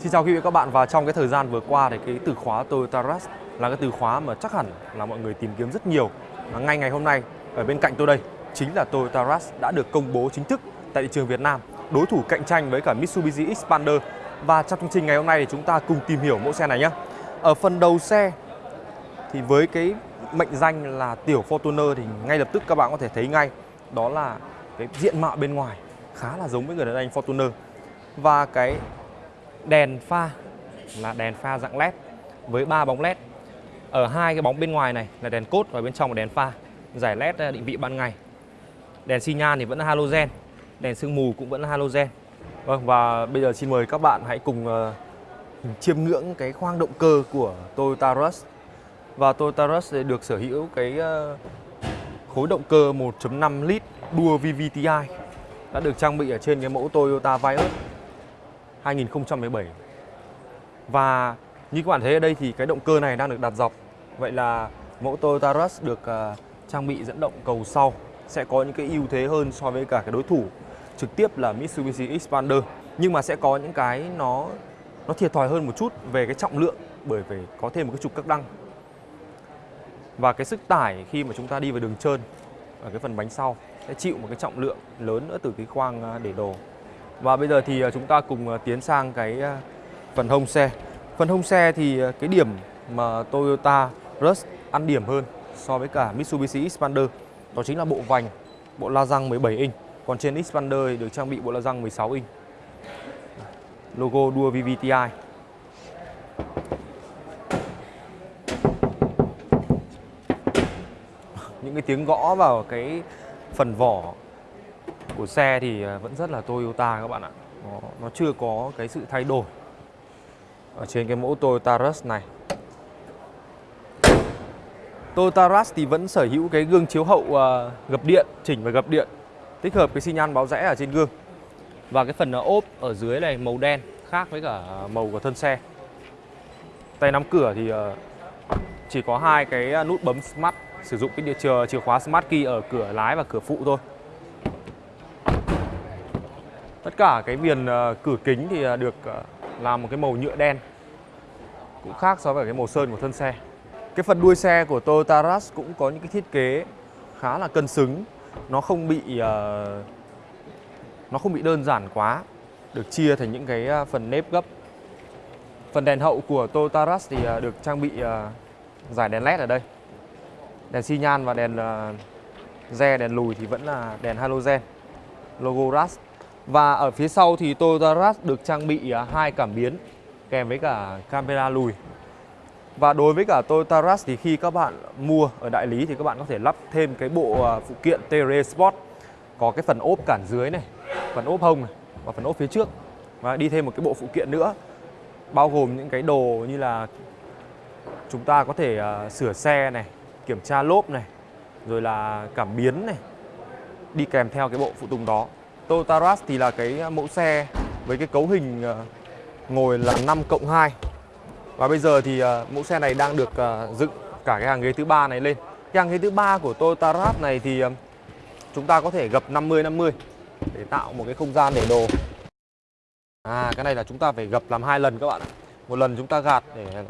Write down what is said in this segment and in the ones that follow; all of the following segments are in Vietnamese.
Xin chào quý vị các bạn và trong cái thời gian vừa qua thì cái từ khóa Toyota Rush là cái từ khóa mà chắc hẳn là mọi người tìm kiếm rất nhiều. Và ngay ngày hôm nay ở bên cạnh tôi đây chính là Toyota Rush đã được công bố chính thức tại thị trường Việt Nam, đối thủ cạnh tranh với cả Mitsubishi Xpander. Và trong chương trình ngày hôm nay thì chúng ta cùng tìm hiểu mẫu xe này nhé. Ở phần đầu xe thì với cái mệnh danh là tiểu Fortuner thì ngay lập tức các bạn có thể thấy ngay đó là cái diện mạo bên ngoài khá là giống với người đàn anh Fortuner và cái đèn pha là đèn pha dạng led với ba bóng led. Ở hai cái bóng bên ngoài này là đèn cốt và bên trong là đèn pha giải led à, định vị ban ngày. Đèn xi nhan thì vẫn là halogen đèn sương mù cũng vẫn là halogen. Vâng và bây giờ xin mời các bạn hãy cùng uh, chiêm ngưỡng cái khoang động cơ của Toyota Rush và Toyota Rush được sở hữu cái uh, khối động cơ 1.5 lít đua VVTi đã được trang bị ở trên cái mẫu Toyota Vios. 2017 và như các bạn thấy ở đây thì cái động cơ này đang được đặt dọc. Vậy là mẫu Toyota Rush được uh, trang bị dẫn động cầu sau sẽ có những cái ưu thế hơn so với cả cái đối thủ trực tiếp là Mitsubishi Xpander. Nhưng mà sẽ có những cái nó nó thiệt thòi hơn một chút về cái trọng lượng bởi vì có thêm một cái trục các đăng. Và cái sức tải khi mà chúng ta đi vào đường trơn ở cái phần bánh sau sẽ chịu một cái trọng lượng lớn nữa từ cái khoang à, để đồ và bây giờ thì à, chúng ta cùng à, tiến sang cái à, phần hông xe. Phần hông xe thì cái điểm mà Toyota Rush ăn điểm hơn so với cả Mitsubishi Xpander đó chính là bộ vành, bộ la răng 17 inch. Còn trên Xpander được trang bị bộ la răng 16 inch. Logo đua VVTi những cái tiếng gõ vào cái phần vỏ của xe thì à, vẫn rất là Toyota các bạn ạ. Nó, nó chưa có cái sự thay đổi ở trên cái mẫu Toyota Rush này. Toyota Rush thì vẫn sở hữu cái gương chiếu hậu uh, gập điện chỉnh và gập điện tích hợp cái xi nhan báo rẽ ở trên gương. Và cái phần ốp ở dưới này màu đen khác với cả màu của thân xe. Tay nắm cửa thì uh, chỉ có hai cái nút bấm smart sử dụng cái chìa, chìa khóa Smart Key ở cửa lái và cửa phụ thôi tất cả cái viền ờ, cửa kính thì ờ, được ờ, làm một cái màu nhựa đen. Cũng khác so với cái màu sơn của thân xe. Cái phần đuôi xe của Toyota Rush cũng có những cái thiết kế khá là cân xứng. Nó không bị nó không bị đơn giản quá được chia thành những cái phần nếp gấp. Phần đèn hậu của Toyota Rush thì được trang bị giải đèn led ở đây. Đèn xi nhan và đèn re, đèn lùi thì vẫn là đèn halogen. Logo Rush. Và ở phía sau thì Toyota Rush được trang bị à, hai cảm biến kèm với cả camera lùi. Và đối với cả Toyota Rush thì khi các bạn mua ở đại lý thì các bạn có thể lắp thêm cái bộ à, phụ kiện TR Sport. Có cái phần ốp cản dưới này, phần ốp hông này và phần ốp phía trước. Và đi thêm một cái bộ phụ kiện nữa bao gồm những cái đồ như là chúng ta có thể à, sửa xe này, kiểm tra lốp này rồi là cảm biến này đi kèm theo cái bộ phụ tùng đó. Toyota Rush thì là cái mẫu xe với cái cấu hình ờ, ngồi là 5 cộng 2 và bây giờ thì ờ, mẫu xe này đang được ờ, dựng cả cái hàng ghế thứ ba này lên. Cái hàng ghế thứ ba của Toyota Rush này thì chúng ta có thể gập 50 50 để tạo một cái không gian để đồ. À cái này là chúng ta phải gập làm hai lần các bạn ạ. Một lần chúng ta gạt để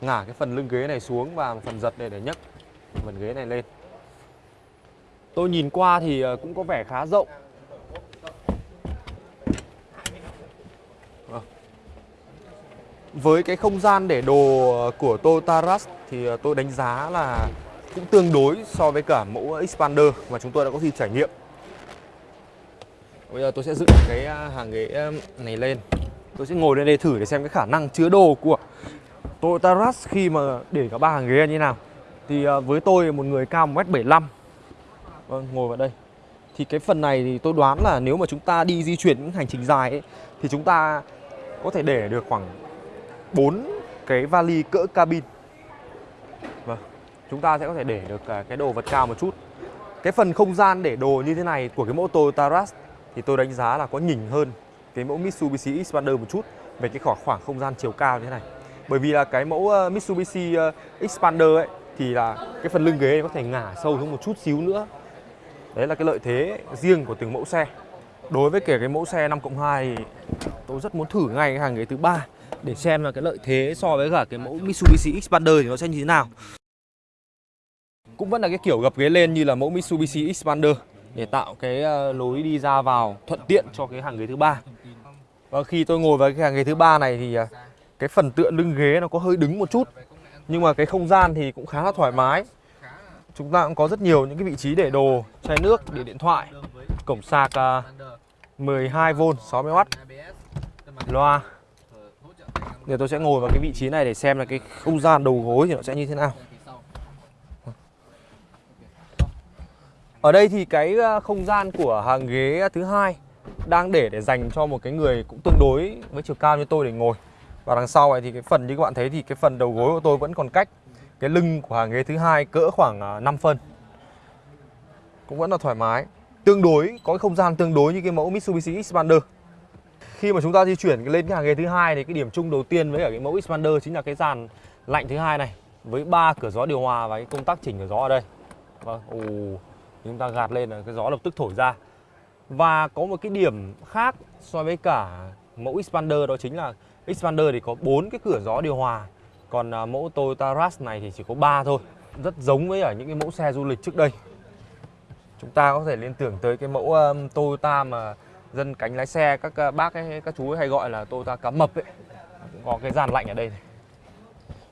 ngả cái phần lưng ghế này xuống và một phần giật để để nhấc phần ghế này lên. Tôi nhìn qua thì cũng có vẻ khá rộng. Vâng. Với cái không gian để đồ ờ, của Toyota Rush thì ờ, tôi đánh giá là cũng tương đối so với cả mẫu Xpander mà chúng tôi đã có khi trải nghiệm. Bây giờ tôi sẽ dựng cái à, hàng ghế ờ, này lên. Tôi sẽ ngồi lên đây thử để xem cái khả năng chứa đồ của Toyota Rush khi mà để cả ba hàng ghế như thế nào. Thì với tôi một người cao 1m75 Vâng, ngồi vào đây. Thì cái phần này thì tôi đoán là nếu mà chúng ta đi di chuyển những hành trình dài ấy, Thì chúng ta có thể để được khoảng 4 cái vali cỡ cabin. Vâng, chúng ta sẽ có thể để được à, cái đồ vật cao một chút. Cái phần không gian để đồ như thế này của cái mẫu Toyota Rush Thì tôi đánh giá là có nhỉnh hơn cái mẫu Mitsubishi Xpander một chút Về cái khoảng, khoảng không gian chiều cao như thế này. Bởi vì là cái mẫu ờ, Mitsubishi ờ, Xpander ấy thì là cái phần lưng ghế có thể ngả sâu xuống một chút xíu nữa. Đấy là cái lợi thế riêng của từng mẫu xe. Đối với kể cái mẫu xe 5 cộng 2 thì tôi rất muốn thử ngay cái hàng ghế thứ ba để xem là cái lợi thế so với cả cái mẫu Mitsubishi Xpander thì nó sẽ như thế nào. Cũng vẫn là cái kiểu gập ghế lên như là mẫu Mitsubishi Xpander để tạo cái ờ, lối đi ra vào thuận tiện cho cái hàng ghế thứ ba. Và khi tôi ngồi vào cái hàng ghế thứ ba này thì ờ, cái phần tựa lưng ghế nó có hơi đứng một chút, nhưng mà cái không gian thì cũng khá là thoải mái chúng ta cũng có rất nhiều những cái vị trí để đồ, chai nước để điện thoại, cổng sạc ờ, 12V 60W loa Giờ tôi sẽ ngồi vào cái vị trí này để xem là cái không gian đầu gối thì nó sẽ như thế nào Ở đây thì cái ờ, không gian của hàng ghế thứ hai đang để để dành cho một cái người cũng tương đối với chiều cao như tôi để ngồi. Và đằng sau này thì cái phần như các bạn thấy thì cái phần đầu gối của tôi vẫn còn cách cái lưng của hàng ghế thứ hai cỡ khoảng ờ, 5 phân. Cũng vẫn là thoải mái. Tương đối, có cái không gian tương đối như cái mẫu Mitsubishi Xpander. Khi mà chúng ta di chuyển lên cái hàng ghế thứ hai thì cái điểm chung đầu tiên với cả cái mẫu Xpander chính là cái dàn lạnh thứ hai này với ba cửa gió điều hòa và cái công tắc chỉnh cửa gió ở đây. Vâng, ồ, chúng ta gạt lên là cái gió lập tức thổi ra. Và có một cái điểm khác so với cả mẫu Xpander đó chính là Xpander thì có bốn cái cửa gió điều hòa còn à, mẫu Toyota Rush này thì chỉ có 3 thôi Rất giống với ở những cái mẫu xe du lịch trước đây Chúng ta có thể liên tưởng tới cái mẫu um, Toyota mà dân cánh lái xe các ờ, bác ấy, các chú ấy hay gọi là Toyota cá mập ấy. Cũng có cái dàn lạnh ở đây này.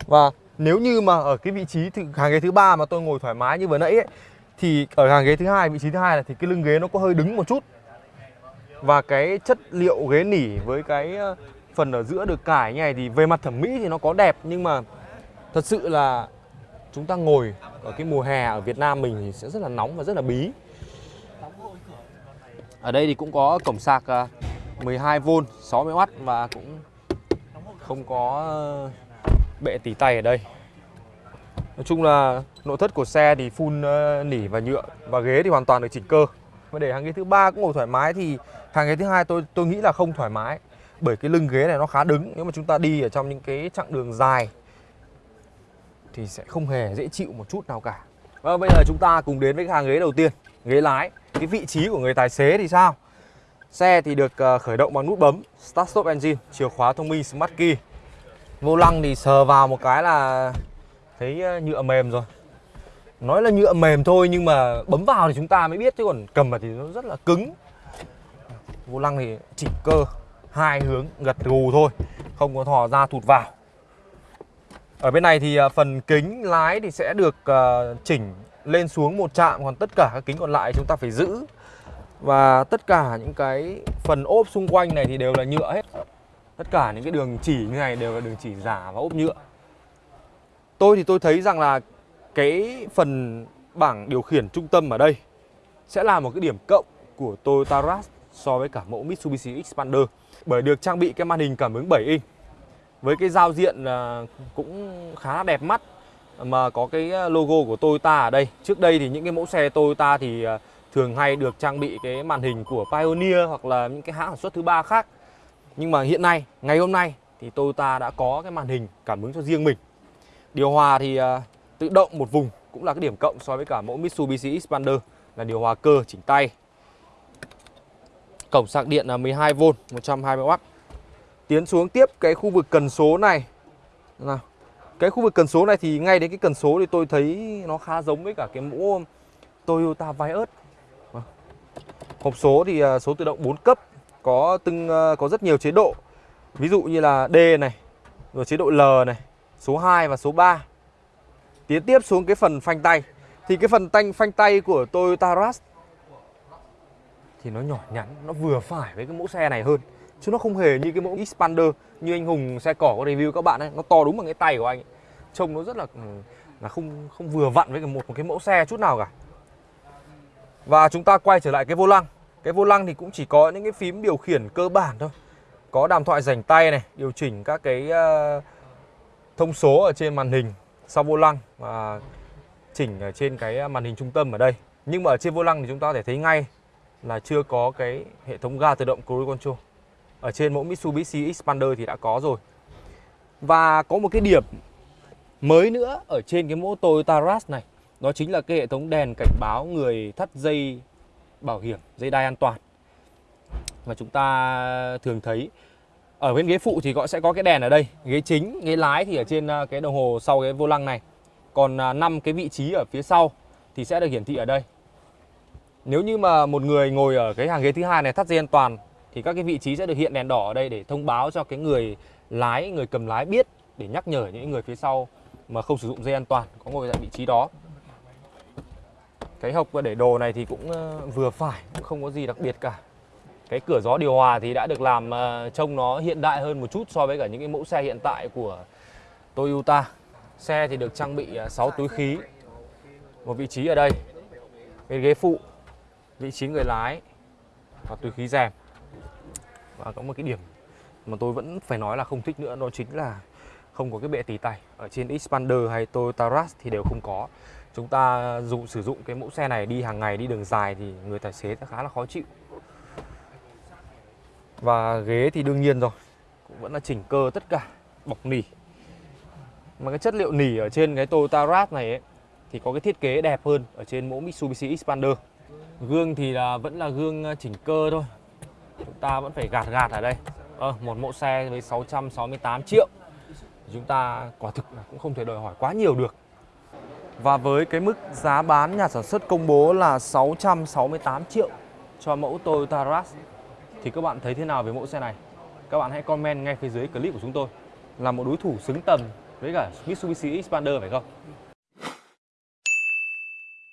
Và nếu như mà ở cái vị trí thứ, hàng ghế thứ ba mà tôi ngồi thoải mái như vừa nãy ấy, thì ở hàng ghế thứ hai vị trí thứ hai là thì cái lưng ghế nó có hơi đứng một chút. Và cái chất liệu ghế nỉ với cái ờ, phần ở giữa được cải như này thì về mặt thẩm mỹ thì nó có đẹp nhưng mà thật sự là chúng ta ngồi ở cái mùa hè ở Việt Nam mình thì sẽ rất là nóng và rất là bí. Ở đây thì cũng có cổng sạc à, 12V 60W và cũng không có ờ, bệ tỉ tay ở đây. Nói chung là nội thất của xe thì full ờ, nỉ và nhựa và ghế thì hoàn toàn được chỉnh cơ. Và để hàng ghế thứ ba cũng ngồi thoải mái thì hàng ghế thứ hai tôi tôi nghĩ là không thoải mái, bởi cái lưng ghế này nó khá đứng nếu mà chúng ta đi ở trong những cái chặng đường dài thì sẽ không hề dễ chịu một chút nào cả Và bây giờ chúng ta cùng đến với cái hàng ghế đầu tiên, Ghế lái cái vị trí của người tài xế thì sao? Xe thì được ờ, khởi động bằng nút bấm, Start Stop Engine, Chìa khóa thông minh, Smart Key. Vô lăng thì sờ vào một cái là Thấy ờ, nhựa mềm rồi. Nói là nhựa mềm thôi nhưng mà bấm vào thì chúng ta mới biết, Chứ còn cầm vào thì nó rất là cứng. Vô lăng thì chỉnh cơ hai hướng gật gù thôi, không có thò ra thụt vào. Ở bên này thì ờ, phần kính lái thì sẽ được chỉnh lên xuống một chạm còn tất cả các kính còn lại chúng ta phải giữ. Và tất cả những cái phần ốp xung quanh này thì đều là nhựa hết. Tất cả những cái đường chỉ như này đều là đường chỉ giả và ốp nhựa. Tôi thì tôi thấy rằng là cái phần bảng điều khiển trung tâm ở đây sẽ là một cái điểm cộng của Toyota Rush so với cả mẫu Mitsubishi Xpander. Bởi được trang bị cái màn hình cảm ứng 7 inch với cái giao diện à, cũng khá đẹp mắt mà có cái ờ, logo của Toyota ở đây. Trước đây thì những cái mẫu xe Toyota thì ờ, thường hay được trang bị cái màn hình của Pioneer hoặc là những cái hãng sản xuất thứ ba khác. Nhưng mà hiện nay, ngày hôm nay thì Toyota đã có cái màn hình cảm ứng cho riêng mình. Điều hòa thì ờ, tự động một vùng cũng là cái điểm cộng so với cả mẫu Mitsubishi Xpander là điều hòa cơ chỉnh tay Cổng sạc điện là 12V 120W Tiến xuống tiếp cái khu vực cần số này nào. Cái khu vực cần số này thì ngay đến cái cần số thì tôi thấy nó khá giống với cả cái mũ Toyota Vios. Vâng. Hộp số thì à, số tự động 4 cấp Có từng à, có rất nhiều chế độ. Ví dụ như là D này Rồi chế độ L này Số 2 và số 3 Tiến tiếp xuống cái phần phanh tay. Thì cái phần tanh phanh tay của Toyota Rush thì nó nhỏ nhắn, nó vừa phải với cái mẫu xe này hơn chứ nó không hề như cái mẫu Xpander như anh Hùng xe cỏ có review các bạn ấy. Nó to đúng bằng cái tay của anh ấy. trông nó rất là ừ, là không không vừa vặn với một một cái mẫu xe chút nào cả. Và chúng ta quay trở lại cái vô lăng. Cái vô lăng thì cũng chỉ có những cái phím điều khiển cơ bản thôi. Có đàm thoại rảnh tay này điều chỉnh các cái uh, thông số ở trên màn hình sau vô lăng và chỉnh ở trên cái ờ, màn hình trung tâm ở đây. Nhưng mà ở trên vô lăng thì chúng ta có thể thấy ngay là chưa có cái hệ thống ga tự động cruise control ở trên mẫu Mitsubishi Xpander thì đã có rồi và có một cái điểm mới nữa ở trên cái mẫu Toyota Rush này đó chính là cái hệ thống đèn cảnh báo người thắt dây bảo hiểm dây đai an toàn mà chúng ta thường thấy Ở bên ghế phụ thì gọi sẽ có cái đèn ở đây. Ghế chính, ghế lái thì ở trên à, cái đồng hồ sau cái vô lăng này. Còn à, 5 cái vị trí ở phía sau thì sẽ được hiển thị ở đây. Nếu như mà một người ngồi ở cái hàng ghế thứ hai này thắt dây an toàn thì các cái vị trí sẽ được hiện đèn đỏ ở đây để thông báo cho cái người lái, người cầm lái biết để nhắc nhở những người phía sau mà không sử dụng dây an toàn có ngồi tại vị trí đó. Cái hộc để đồ này thì cũng ờ, vừa phải, cũng không có gì đặc biệt cả. Cái cửa gió điều hòa thì đã được làm ờ, trông nó hiện đại hơn một chút so với cả những cái mẫu xe hiện tại của Toyota. Xe thì được trang bị ờ, 6 túi khí. Một vị trí ở đây. Bên ghế phụ, vị trí người lái và túi khí rèm. Và có một cái điểm mà tôi vẫn phải nói là không thích nữa đó chính là không có cái bệ tỉ tay. Ở trên Xpander hay Toyota Rush thì đều không có. Chúng ta dùng sử dụng cái mẫu xe này đi hàng ngày đi đường dài thì người tài xế sẽ khá là khó chịu. Và ghế thì đương nhiên rồi cũng vẫn là chỉnh cơ tất cả bọc nỉ. Mà cái chất liệu nỉ ở trên cái Toyota Rush này ấy, thì có cái thiết kế đẹp hơn ở trên mẫu Mitsubishi Xpander. Gương thì là vẫn là gương chỉnh cơ thôi chúng ta vẫn phải gạt gạt ở đây ờ, một mẫu xe với 668 triệu chúng ta quả thực là cũng không thể đòi hỏi quá nhiều được và với cái mức giá bán nhà sản xuất công bố là 668 triệu cho mẫu Toyota Rush thì các bạn thấy thế nào về mẫu xe này? Các bạn hãy comment ngay phía dưới clip của chúng tôi. Là một đối thủ xứng tầm với cả Mitsubishi Xpander phải không?